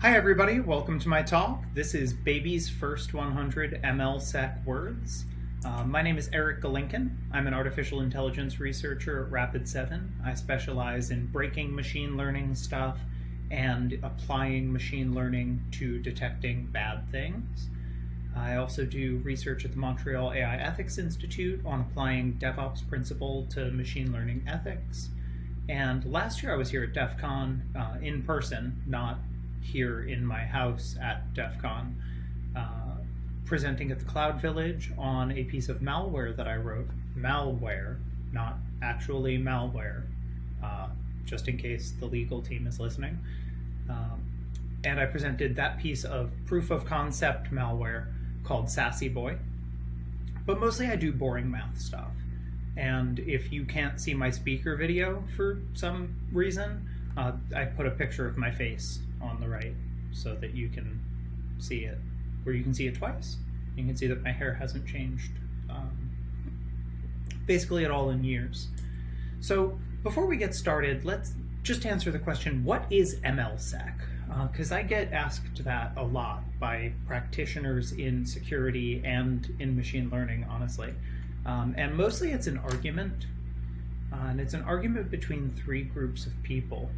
Hi everybody, welcome to my talk. This is Baby's First 100 MLSec Words. Uh, my name is Eric Galinkin. I'm an artificial intelligence researcher at Rapid7. I specialize in breaking machine learning stuff and applying machine learning to detecting bad things. I also do research at the Montreal AI Ethics Institute on applying DevOps principle to machine learning ethics. And last year I was here at DEF CON uh, in person, not here in my house at DEF CON, uh, presenting at the Cloud Village on a piece of malware that I wrote. Malware, not actually malware, uh, just in case the legal team is listening. Um, and I presented that piece of proof of concept malware called Sassy Boy. But mostly I do boring math stuff. And if you can't see my speaker video for some reason, uh, I put a picture of my face on the right so that you can see it, or you can see it twice. You can see that my hair hasn't changed um, basically at all in years. So before we get started, let's just answer the question, what is MLSec? Because uh, I get asked that a lot by practitioners in security and in machine learning, honestly. Um, and mostly it's an argument, uh, and it's an argument between three groups of people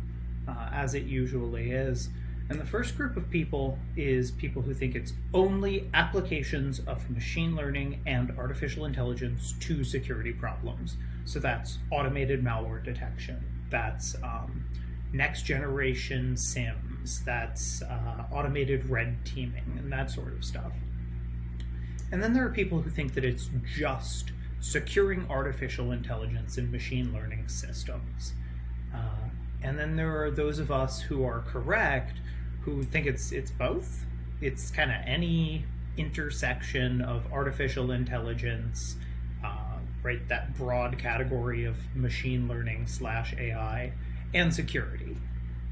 uh, as it usually is. And the first group of people is people who think it's only applications of machine learning and artificial intelligence to security problems. So that's automated malware detection, that's um, next generation SIEMs, that's uh, automated red teaming, and that sort of stuff. And then there are people who think that it's just securing artificial intelligence and machine learning systems. And then there are those of us who are correct who think it's it's both. It's kind of any intersection of artificial intelligence, uh, right? That broad category of machine learning slash AI and security.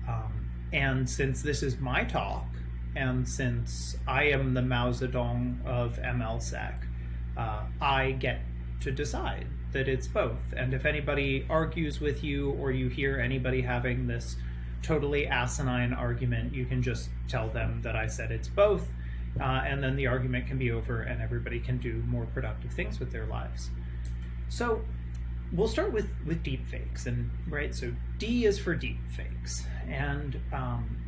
Um, and since this is my talk, and since I am the Mao Zedong of MLSec, uh, I get to decide that it's both. And if anybody argues with you or you hear anybody having this totally asinine argument, you can just tell them that I said it's both. Uh, and then the argument can be over and everybody can do more productive things with their lives. So we'll start with, with deep fakes and right. So D is for deep fakes. And um,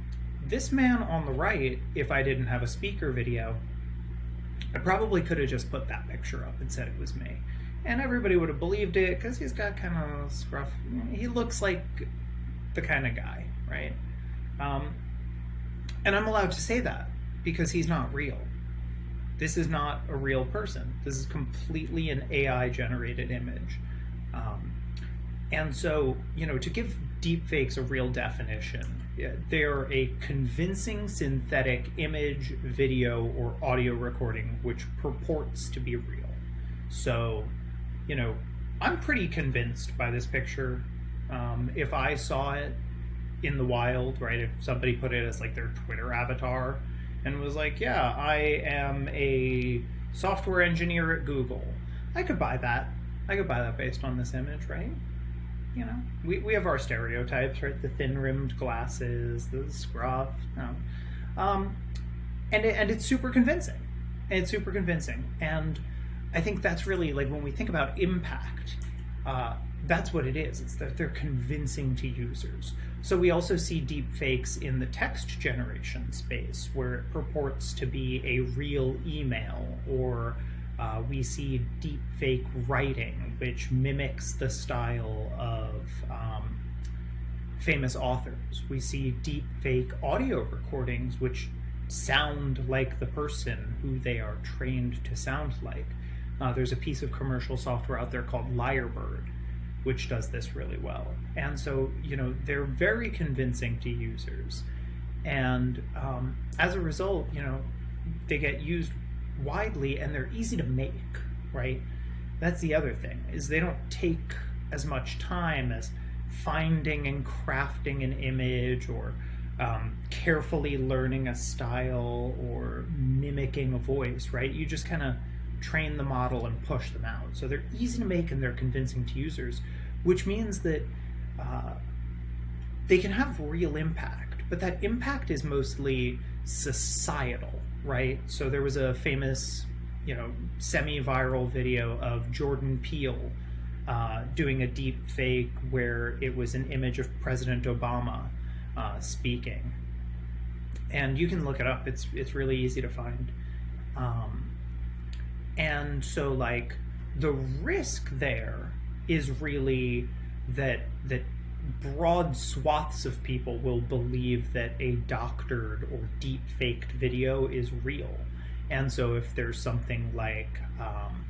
this man on the right, if I didn't have a speaker video, I probably could have just put that picture up and said it was me and everybody would have believed it because he's got kind of scruff. He looks like the kind of guy, right? Um, and I'm allowed to say that because he's not real. This is not a real person. This is completely an AI generated image. Um, and so, you know, to give deepfakes a real definition, they're a convincing synthetic image, video, or audio recording which purports to be real. So you know, I'm pretty convinced by this picture. Um, if I saw it in the wild, right, if somebody put it as like their Twitter avatar and was like, yeah, I am a software engineer at Google, I could buy that. I could buy that based on this image, right? You know, we, we have our stereotypes, right? The thin-rimmed glasses, the scruff, know. Um, and, it, and it's super convincing. It's super convincing. And I think that's really like when we think about impact, uh, that's what it is. It's that they're convincing to users. So we also see deep fakes in the text generation space where it purports to be a real email or uh, we see deep fake writing, which mimics the style of um, famous authors. We see deep fake audio recordings, which sound like the person who they are trained to sound like. Uh, there's a piece of commercial software out there called Lyrebird, which does this really well. And so, you know, they're very convincing to users. And um, as a result, you know, they get used widely and they're easy to make, right? That's the other thing, is they don't take as much time as finding and crafting an image or um, carefully learning a style or mimicking a voice, right? You just kind of train the model and push them out. So they're easy to make and they're convincing to users, which means that uh, they can have real impact but that impact is mostly societal, right? So there was a famous, you know, semi-viral video of Jordan Peele uh, doing a deep fake where it was an image of President Obama uh, speaking, and you can look it up. It's it's really easy to find. Um, and so, like, the risk there is really that that broad swaths of people will believe that a doctored or deep faked video is real. And so if there's something like um,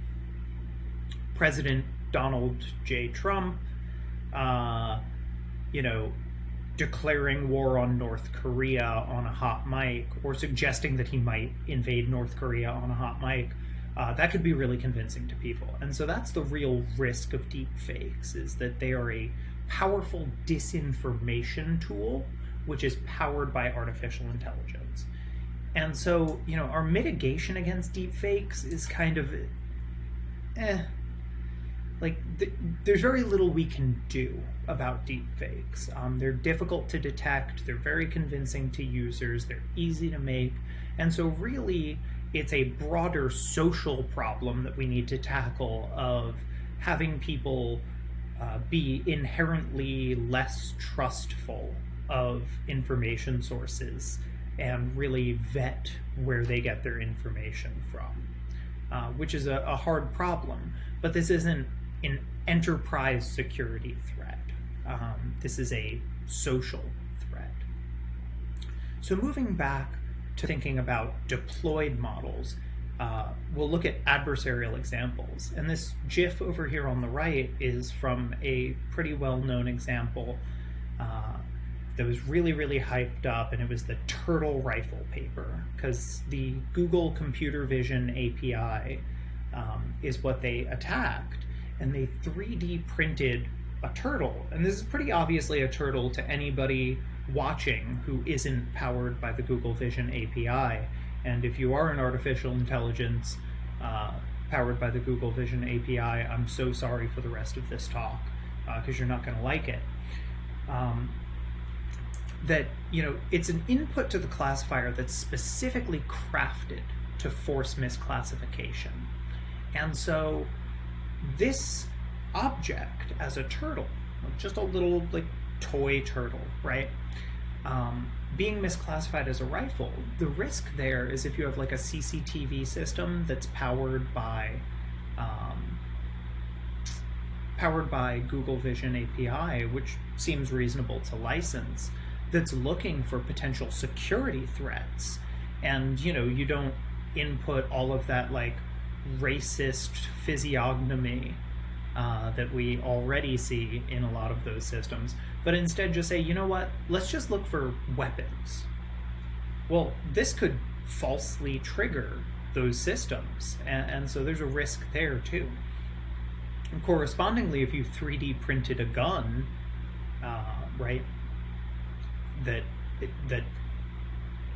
President Donald J. Trump, uh, you know, declaring war on North Korea on a hot mic or suggesting that he might invade North Korea on a hot mic, uh, that could be really convincing to people. And so that's the real risk of deep fakes is that they are a powerful disinformation tool which is powered by artificial intelligence. And so, you know, our mitigation against deep fakes is kind of eh like th- there's very little we can do about deep fakes. Um, they're difficult to detect, they're very convincing to users, they're easy to make, and so really it's a broader social problem that we need to tackle of having people uh, be inherently less trustful of information sources and really vet where they get their information from, uh, which is a, a hard problem. But this isn't an enterprise security threat. Um, this is a social threat. So moving back to thinking about deployed models, uh, we'll look at adversarial examples. And this GIF over here on the right is from a pretty well-known example uh, that was really, really hyped up, and it was the turtle rifle paper, because the Google Computer Vision API um, is what they attacked and they 3D printed a turtle. And this is pretty obviously a turtle to anybody watching who isn't powered by the Google Vision API. And if you are an artificial intelligence uh, powered by the Google Vision API, I'm so sorry for the rest of this talk because uh, you're not going to like it. Um, that, you know, it's an input to the classifier that's specifically crafted to force misclassification. And so this object as a turtle, just a little like toy turtle, right? Um, being misclassified as a rifle, the risk there is if you have like a CCTV system that's powered by um, powered by Google Vision API, which seems reasonable to license, that's looking for potential security threats, and you know you don't input all of that like racist physiognomy uh, that we already see in a lot of those systems, but instead just say, you know what, let's just look for weapons. Well, this could falsely trigger those systems, and, and so there's a risk there too. And correspondingly, if you 3D printed a gun, uh, right, that that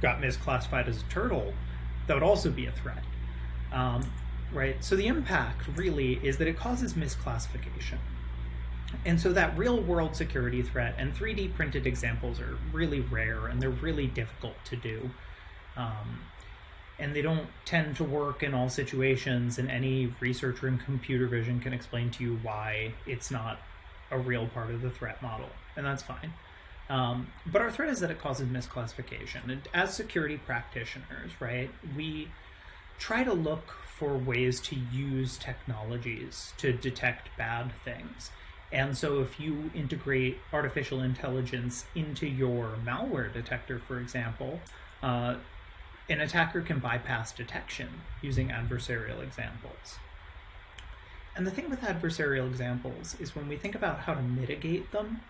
got misclassified as a turtle, that would also be a threat. Um, right? So the impact really is that it causes misclassification. And so that real world security threat and 3D printed examples are really rare and they're really difficult to do. Um, and they don't tend to work in all situations and any researcher in computer vision can explain to you why it's not a real part of the threat model, and that's fine. Um, but our threat is that it causes misclassification. And as security practitioners, right, we try to look for ways to use technologies to detect bad things. And so if you integrate artificial intelligence into your malware detector, for example, uh, an attacker can bypass detection using adversarial examples. And the thing with adversarial examples is when we think about how to mitigate them,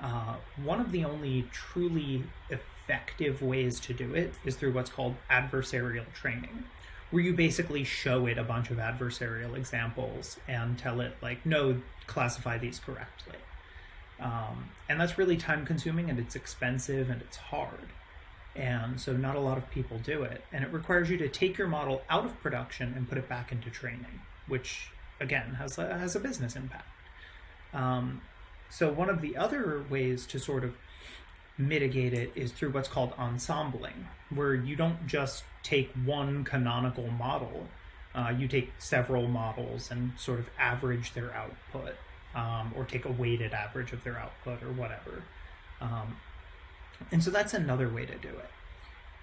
uh, one of the only truly effective ways to do it is through what's called adversarial training where you basically show it a bunch of adversarial examples and tell it like, no, classify these correctly. Um, and that's really time consuming and it's expensive and it's hard. And so not a lot of people do it. And it requires you to take your model out of production and put it back into training, which again has a, has a business impact. Um, so one of the other ways to sort of mitigate it is through what's called ensembling, where you don't just take one canonical model, uh, you take several models and sort of average their output, um, or take a weighted average of their output or whatever. Um, and so that's another way to do it.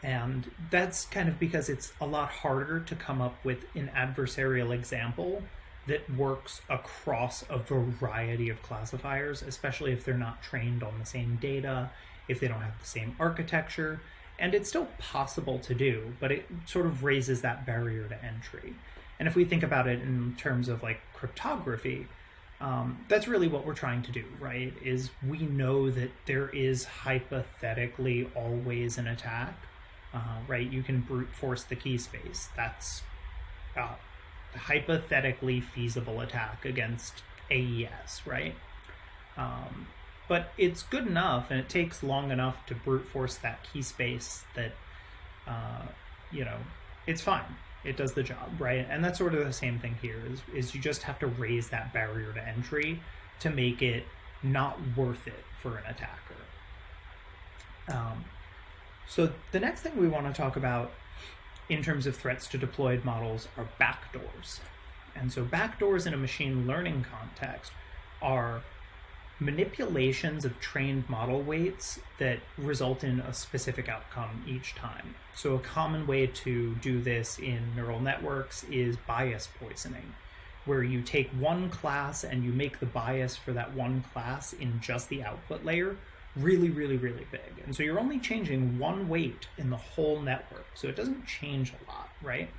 And that's kind of because it's a lot harder to come up with an adversarial example that works across a variety of classifiers, especially if they're not trained on the same data, if they don't have the same architecture. And it's still possible to do, but it sort of raises that barrier to entry. And if we think about it in terms of like cryptography, um, that's really what we're trying to do, right? Is we know that there is hypothetically always an attack, uh, right? You can brute force the key space. That's uh, hypothetically feasible attack against AES, right? Um, but it's good enough and it takes long enough to brute force that key space that, uh, you know, it's fine. It does the job, right? And that's sort of the same thing here is, is you just have to raise that barrier to entry to make it not worth it for an attacker. Um, so the next thing we want to talk about in terms of threats to deployed models are backdoors. And so backdoors in a machine learning context are manipulations of trained model weights that result in a specific outcome each time. So a common way to do this in neural networks is bias poisoning, where you take one class and you make the bias for that one class in just the output layer really, really, really big. And so you're only changing one weight in the whole network. So it doesn't change a lot, right?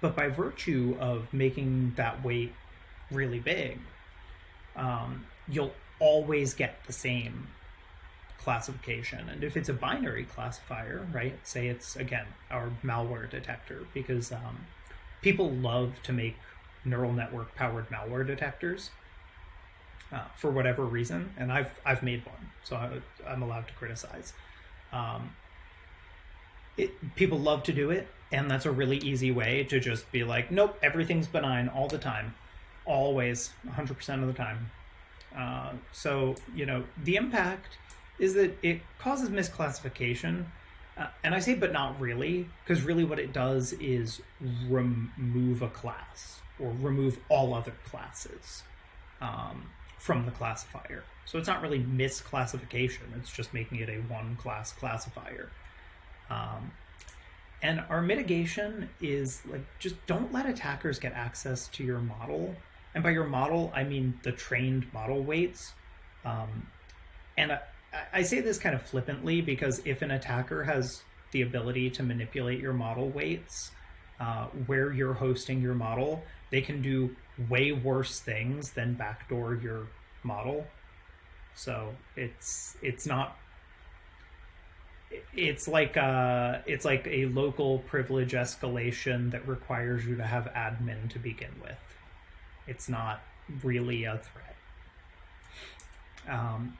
But by virtue of making that weight really big, um, you'll always get the same classification. And if it's a binary classifier, right, say it's, again, our malware detector, because um, people love to make neural network powered malware detectors uh, for whatever reason, and I've I've made one, so I, am allowed to criticize. Um, it, people love to do it, and that's a really easy way to just be like, nope, everything's benign all the time, always, 100% of the time. Uh, so you know the impact is that it causes misclassification. Uh, and I say, but not really, because really what it does is remove a class or remove all other classes. Um, from the classifier. So it's not really misclassification, it's just making it a one class classifier. Um, and our mitigation is like just don't let attackers get access to your model. And by your model, I mean the trained model weights. Um, and I, I say this kind of flippantly because if an attacker has the ability to manipulate your model weights, uh, where you're hosting your model, they can do way worse things than backdoor your model. So it's it's not it's like a, uh, it's like a local privilege escalation that requires you to have admin to begin with. It's not really a threat. Um,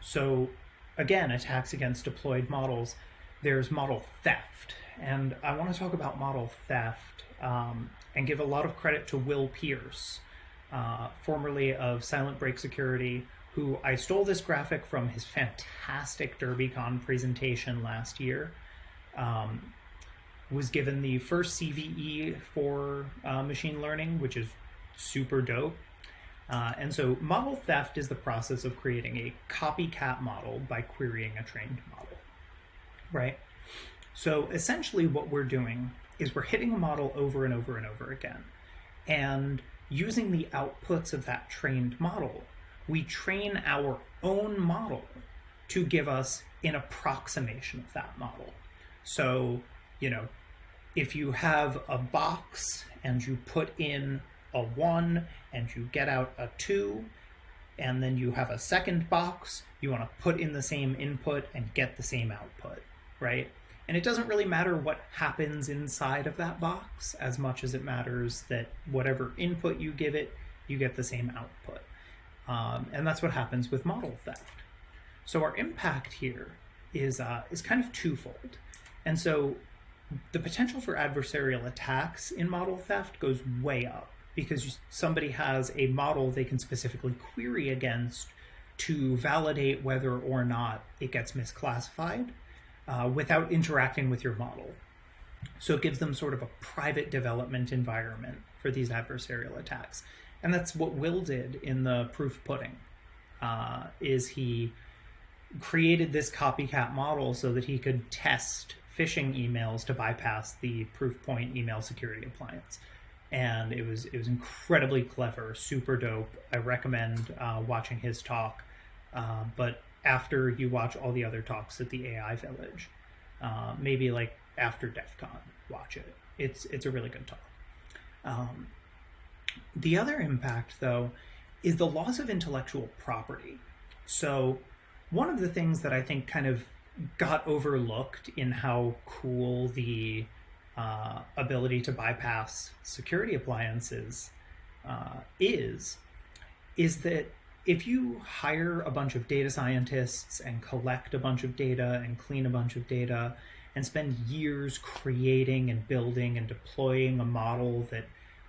so again, attacks against deployed models. There's model theft, and I want to talk about model theft um, and give a lot of credit to Will Pearce, uh, formerly of Silent Break Security, who I stole this graphic from his fantastic DerbyCon presentation last year. Um, was given the first CVE for uh, machine learning, which is super dope. Uh, and so model theft is the process of creating a copycat model by querying a trained model, right? So essentially what we're doing is we're hitting a model over and over and over again. And using the outputs of that trained model, we train our own model to give us an approximation of that model. So, you know, if you have a box and you put in a one and you get out a two, and then you have a second box, you want to put in the same input and get the same output, right? And it doesn't really matter what happens inside of that box as much as it matters that whatever input you give it, you get the same output. Um, and that's what happens with model theft. So our impact here is, uh, is kind of twofold. And so the potential for adversarial attacks in model theft goes way up because somebody has a model they can specifically query against to validate whether or not it gets misclassified uh, without interacting with your model. So it gives them sort of a private development environment for these adversarial attacks. And that's what Will did in the proof pudding, uh, is he created this copycat model so that he could test phishing emails to bypass the Proofpoint email security appliance. And it was it was incredibly clever, super dope. I recommend uh, watching his talk. Uh, but after you watch all the other talks at the AI Village, uh, maybe like after DEF CON, watch it. It's it's a really good talk. Um, the other impact, though, is the loss of intellectual property. So, one of the things that I think kind of got overlooked in how cool the uh, ability to bypass security appliances uh, is, is that if you hire a bunch of data scientists and collect a bunch of data and clean a bunch of data and spend years creating and building and deploying a model that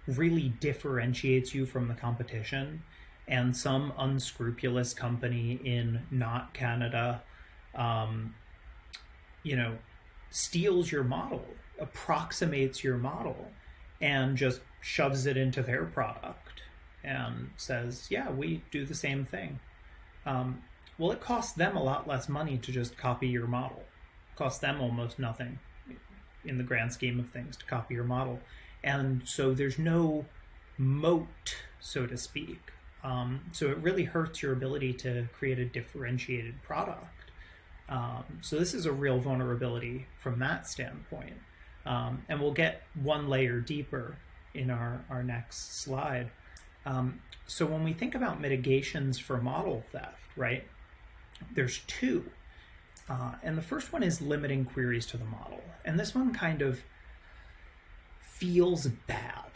really differentiates you from the competition, and some unscrupulous company in not Canada, um, you know, steals your model, approximates your model, and just shoves it into their product and says, yeah, we do the same thing. Um, well, it costs them a lot less money to just copy your model. It costs them almost nothing in the grand scheme of things to copy your model. And so there's no moat, so to speak. Um, so it really hurts your ability to create a differentiated product. Um, so this is a real vulnerability from that standpoint. Um, and we'll get one layer deeper in our, our next slide. Um, so when we think about mitigations for model theft, right, there's two. Uh, and the first one is limiting queries to the model. And this one kind of feels bad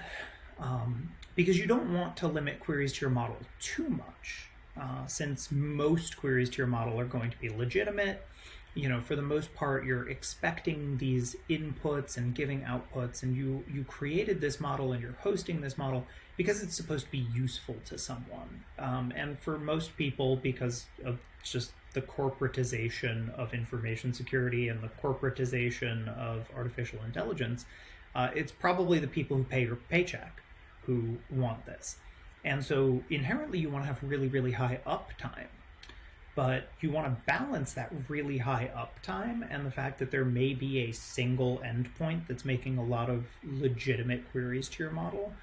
um, because you don't want to limit queries to your model too much uh, since most queries to your model are going to be legitimate you know for the most part you're expecting these inputs and giving outputs and you you created this model and you're hosting this model because it's supposed to be useful to someone. Um, and for most people because of just the corporatization of information security and the corporatization of artificial intelligence uh, it's probably the people who pay your paycheck who want this. And so inherently you want to have really really high uptime but you want to balance that really high uptime and the fact that there may be a single endpoint that's making a lot of legitimate queries to your model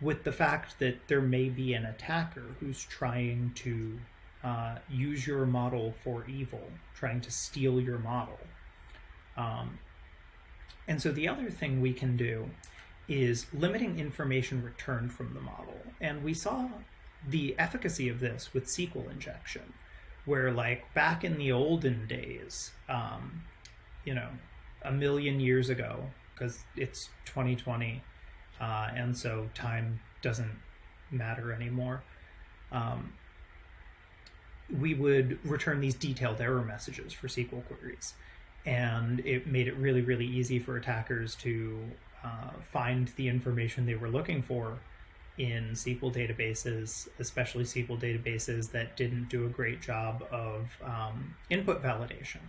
with the fact that there may be an attacker who's trying to uh, use your model for evil, trying to steal your model. Um, and so the other thing we can do is limiting information returned from the model. And we saw the efficacy of this with SQL injection where like back in the olden days, um, you know, a million years ago, because it's 2020, uh, and so time doesn't matter anymore. Um, we would return these detailed error messages for SQL queries. And it made it really, really easy for attackers to uh, find the information they were looking for in SQL databases, especially SQL databases that didn't do a great job of um, input validation.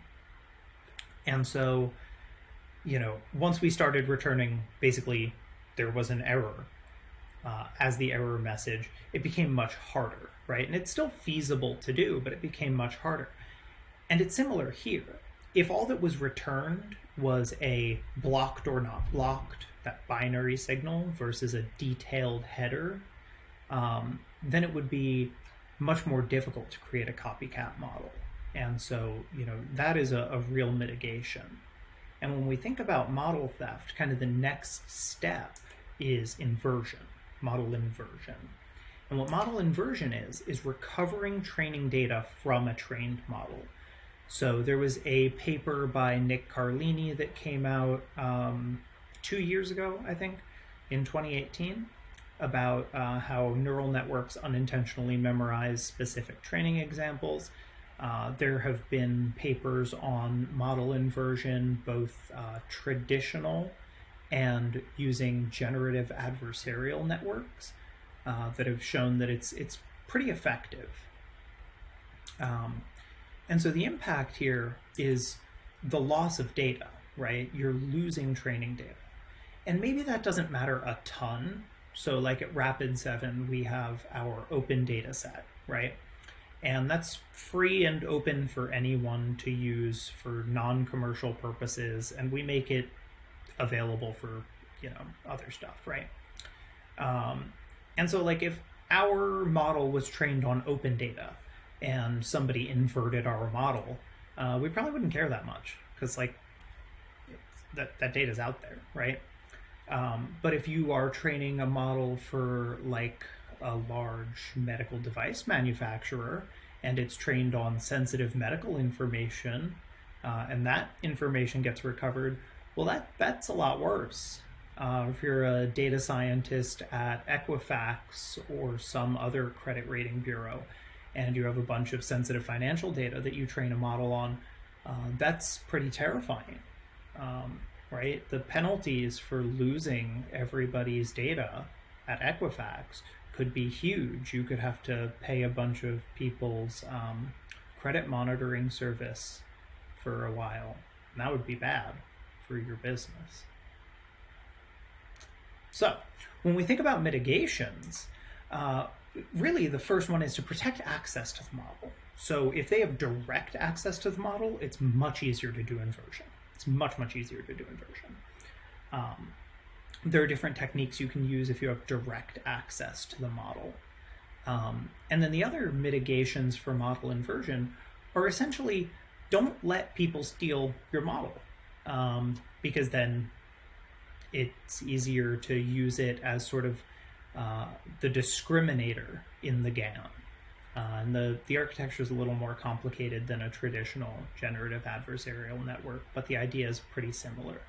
And so, you know, once we started returning, basically, there was an error uh, as the error message, it became much harder, right? And it's still feasible to do, but it became much harder. And it's similar here. If all that was returned was a blocked or not blocked that binary signal versus a detailed header, um, then it would be much more difficult to create a copycat model. And so, you know, that is a, a real mitigation. And when we think about model theft, kind of the next step is inversion, model inversion. And what model inversion is, is recovering training data from a trained model. So there was a paper by Nick Carlini that came out um, two years ago, I think, in 2018, about uh, how neural networks unintentionally memorize specific training examples. Uh, there have been papers on model inversion, both uh, traditional and using generative adversarial networks, uh, that have shown that it's it's pretty effective. Um, and so the impact here is the loss of data, right? You're losing training data. And maybe that doesn't matter a ton. So like at Rapid7, we have our open data set, right? And that's free and open for anyone to use for non-commercial purposes. And we make it available for, you know, other stuff, right? Um, and so like if our model was trained on open data and somebody inverted our model, uh, we probably wouldn't care that much because like that, that data is out there, right? Um, but if you are training a model for like a large medical device manufacturer and it's trained on sensitive medical information uh, and that information gets recovered, well, that, that's a lot worse. Uh, if you're a data scientist at Equifax or some other credit rating bureau and you have a bunch of sensitive financial data that you train a model on, uh, that's pretty terrifying. Um, right? The penalties for losing everybody's data at Equifax could be huge. You could have to pay a bunch of people's um, credit monitoring service for a while. And that would be bad for your business. So, when we think about mitigations, uh, really the first one is to protect access to the model. So, if they have direct access to the model, it's much easier to do inversion. It's much, much easier to do inversion. Um, there are different techniques you can use if you have direct access to the model. Um, and then the other mitigations for model inversion are essentially don't let people steal your model um, because then it's easier to use it as sort of uh, the discriminator in the GAN. Uh, and the, the architecture is a little more complicated than a traditional generative adversarial network, but the idea is pretty similar.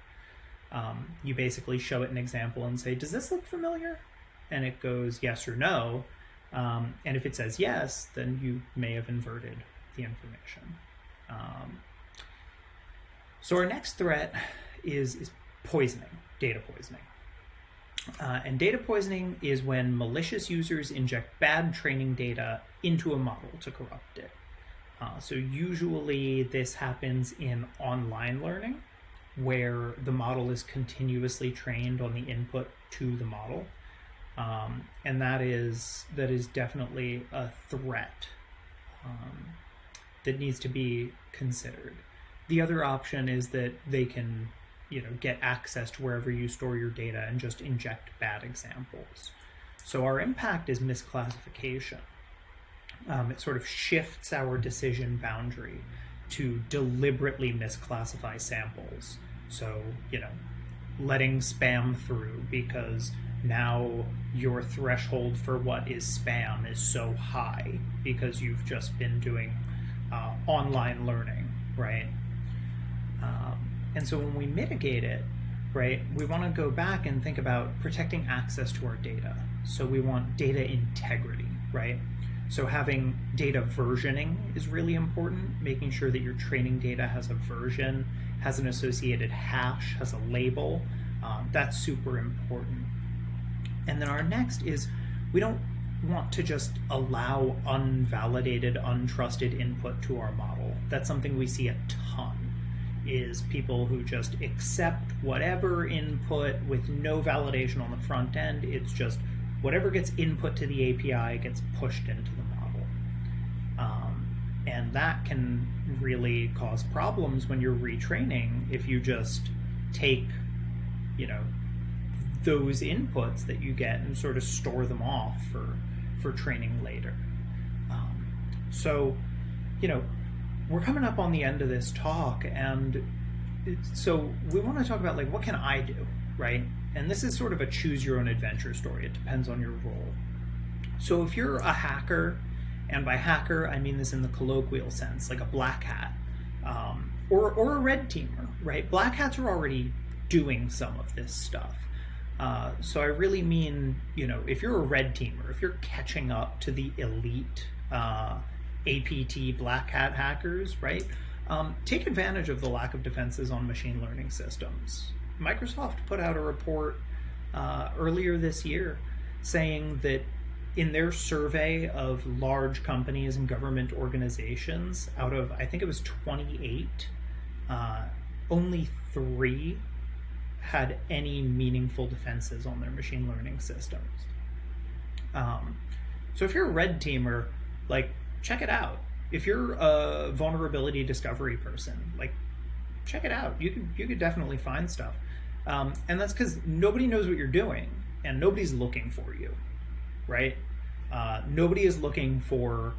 Um, you basically show it an example and say, does this look familiar? And it goes yes or no. Um, and if it says yes, then you may have inverted the information. Um, so our next threat is, is poisoning, data poisoning. Uh, and data poisoning is when malicious users inject bad training data into a model to corrupt it. Uh, so usually this happens in online learning, where the model is continuously trained on the input to the model. Um, and that is that is definitely a threat um, that needs to be considered. The other option is that they can you know, get access to wherever you store your data and just inject bad examples. So our impact is misclassification. Um, it sort of shifts our decision boundary to deliberately misclassify samples. So, you know, letting spam through because now your threshold for what is spam is so high because you've just been doing uh, online learning, right? Um, and so when we mitigate it, right, we want to go back and think about protecting access to our data. So we want data integrity, right? So having data versioning is really important, making sure that your training data has a version, has an associated hash, has a label. Um, that's super important. And then our next is we don't want to just allow unvalidated, untrusted input to our model. That's something we see a ton is people who just accept whatever input with no validation on the front end. It's just whatever gets input to the API gets pushed into the model. Um, and that can really cause problems when you're retraining if you just take, you know, those inputs that you get and sort of store them off for, for training later. Um, so, you know, we're coming up on the end of this talk, and so we want to talk about like what can I do, right? And this is sort of a choose your own adventure story. It depends on your role. So if you're a hacker, and by hacker I mean this in the colloquial sense, like a black hat, um, or or a red teamer, right? Black hats are already doing some of this stuff. Uh, so I really mean, you know, if you're a red teamer, if you're catching up to the elite uh, APT black hat hackers, right? Um, take advantage of the lack of defenses on machine learning systems. Microsoft put out a report uh, earlier this year saying that in their survey of large companies and government organizations, out of I think it was 28, uh, only three had any meaningful defenses on their machine learning systems. Um, so if you're a red teamer, like check it out. If you're a vulnerability discovery person, like check it out. You could you could definitely find stuff, um, and that's because nobody knows what you're doing and nobody's looking for you, right? Uh, nobody is looking for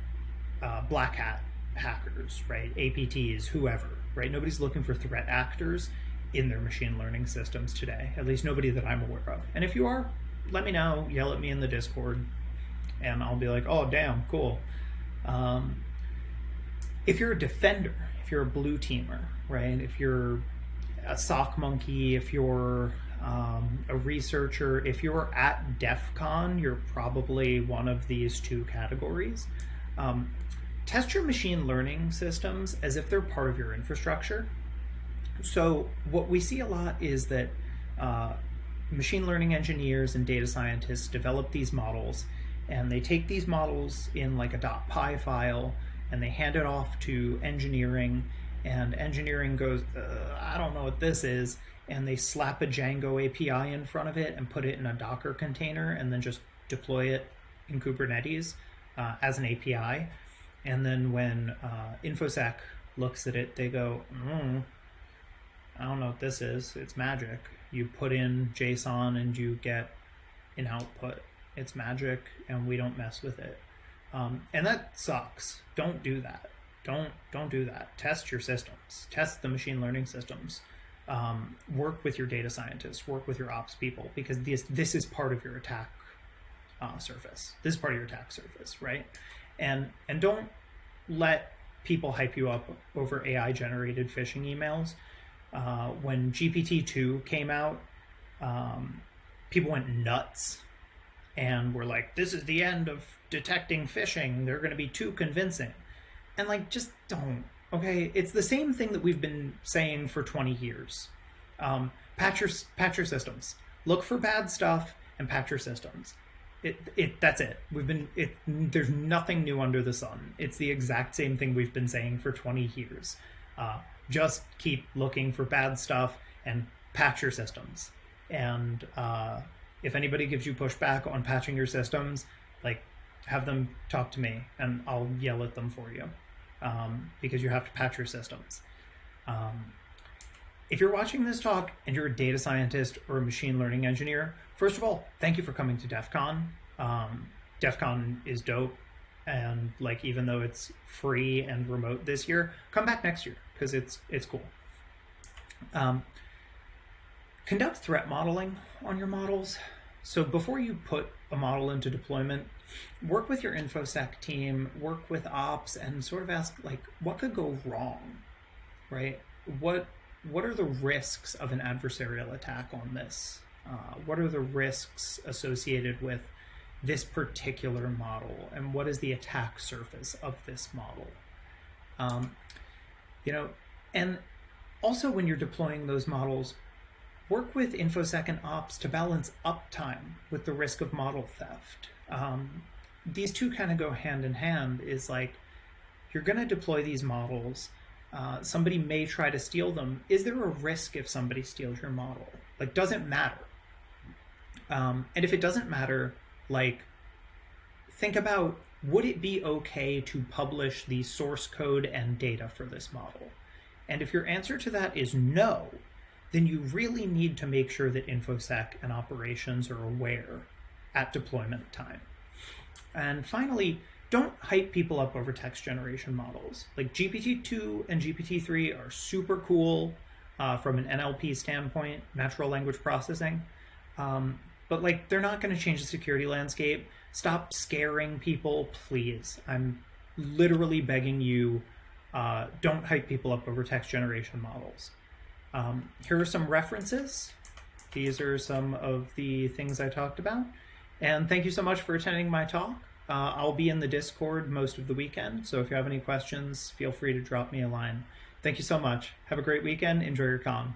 uh, black hat hackers, right? APTs, whoever, right? Nobody's looking for threat actors in their machine learning systems today. At least nobody that I'm aware of. And if you are, let me know. Yell at me in the Discord, and I'll be like, "Oh, damn, cool." Um, if you're a defender, if you're a blue teamer, right? If you're a SOC monkey, if you're um, a researcher, if you're at DEF CON, you're probably one of these two categories. Um, test your machine learning systems as if they're part of your infrastructure. So what we see a lot is that uh, machine learning engineers and data scientists develop these models and they take these models in like a .py file and they hand it off to engineering and engineering goes, uh, I don't know what this is, and they slap a Django API in front of it and put it in a Docker container and then just deploy it in Kubernetes uh, as an API. And then when uh, InfoSec looks at it, they go, mm, I don't know what this is. It's magic. You put in JSON and you get an output. It's magic and we don't mess with it. Um, and that sucks. Don't do that. Don't don't do that. Test your systems. Test the machine learning systems. Um, work with your data scientists. Work with your ops people because this this is part of your attack uh, surface. This is part of your attack surface right? And and don't let people hype you up over ai generated phishing emails. Uh, when gpt-2 came out um, people went nuts and were like this is the end of detecting phishing. They're going to be too convincing. And like just don't okay? It's the same thing that we've been saying for 20 years. Um, patch your patch your systems. Look for bad stuff and patch your systems. It, it that's it. We've been it there's nothing new under the sun. It's the exact same thing we've been saying for 20 years. Uh, just keep looking for bad stuff and patch your systems. And uh, if anybody gives you pushback on patching your systems like have them talk to me and I'll yell at them for you um, because you have to patch your systems. Um, if you're watching this talk and you're a data scientist or a machine learning engineer, first of all, thank you for coming to DEF CON. Um, DEF CON is dope. And like, even though it's free and remote this year, come back next year because it's, it's cool. Conduct threat modeling on your models. So before you put a model into deployment, work with your infosec team, work with ops, and sort of ask like, what could go wrong, right? What what are the risks of an adversarial attack on this? Uh, what are the risks associated with this particular model, and what is the attack surface of this model? Um, you know, and also when you're deploying those models, work with InfoSec and Ops to balance uptime with the risk of model theft. Um, these two kind of go hand in hand is like, you're going to deploy these models. Uh, somebody may try to steal them. Is there a risk if somebody steals your model? Like, doesn't matter. Um, and if it doesn't matter, like, think about would it be okay to publish the source code and data for this model? And if your answer to that is no, then you really need to make sure that InfoSec and operations are aware at deployment time. And finally, don't hype people up over text generation models. Like GPT-2 and GPT-3 are super cool uh, from an NLP standpoint, natural language processing. Um, but like, they're not going to change the security landscape. Stop scaring people, please. I'm literally begging you, uh, don't hype people up over text generation models. Um, here are some references. These are some of the things I talked about. And thank you so much for attending my talk. Uh, I'll be in the Discord most of the weekend, so if you have any questions, feel free to drop me a line. Thank you so much. Have a great weekend. Enjoy your con.